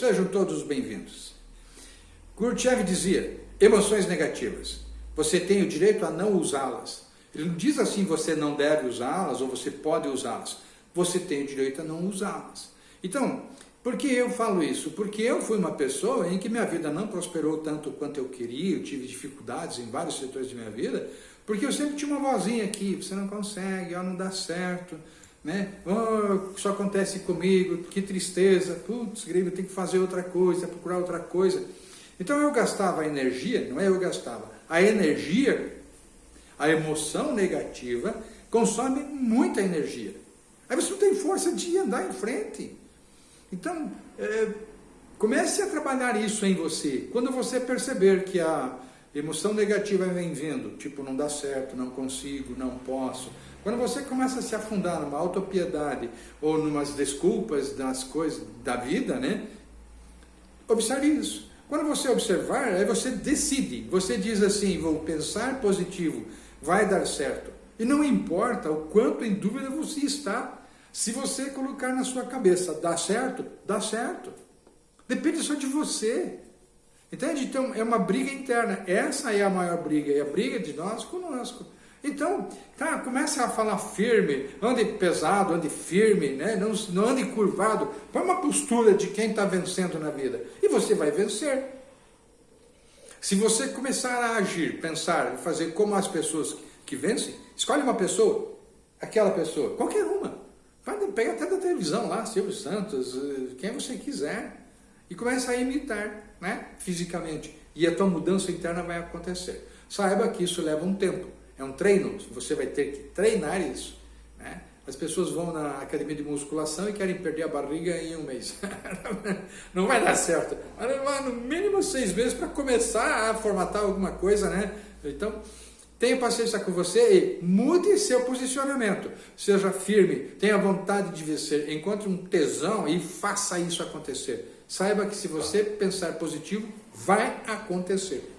Sejam todos bem-vindos. Gurdjieff dizia, emoções negativas, você tem o direito a não usá-las. Ele não diz assim, você não deve usá-las ou você pode usá-las. Você tem o direito a não usá-las. Então, por que eu falo isso? Porque eu fui uma pessoa em que minha vida não prosperou tanto quanto eu queria, eu tive dificuldades em vários setores de minha vida, porque eu sempre tinha uma vozinha aqui, você não consegue, ó, não dá certo, né? Oh, isso acontece comigo, que tristeza, putz, grego, tem que fazer outra coisa, procurar outra coisa. Então eu gastava energia, não é eu gastava, a energia, a emoção negativa consome muita energia. Aí você não tem força de andar em frente. Então, é, comece a trabalhar isso em você. Quando você perceber que a emoção negativa vem vindo, tipo, não dá certo, não consigo, não posso. Quando você começa a se afundar numa autopiedade ou numas desculpas das coisas da vida, né? Observe isso. Quando você observar, aí você decide. Você diz assim, vou pensar positivo, vai dar certo. E não importa o quanto em dúvida você está. Se você colocar na sua cabeça, dá certo? Dá certo. Depende só de você. Entende? Então é uma briga interna. Essa é a maior briga, é a briga de nós conosco. Então, tá, comece a falar firme, ande pesado, ande firme, né? não, não ande curvado. Põe uma postura de quem está vencendo na vida. E você vai vencer. Se você começar a agir, pensar, fazer como as pessoas que vencem, escolhe uma pessoa, aquela pessoa, qualquer uma. Pega até da televisão lá, Silvio Santos, eh, quem você quiser, e começa a imitar, né, fisicamente. E a tua mudança interna vai acontecer. Saiba que isso leva um tempo, é um treino, você vai ter que treinar isso. Né? As pessoas vão na academia de musculação e querem perder a barriga em um mês. Não vai dar certo. No mínimo seis meses para começar a formatar alguma coisa, né? Então, Tenha paciência com você e mude seu posicionamento. Seja firme, tenha vontade de vencer, encontre um tesão e faça isso acontecer. Saiba que se você pensar positivo, vai acontecer.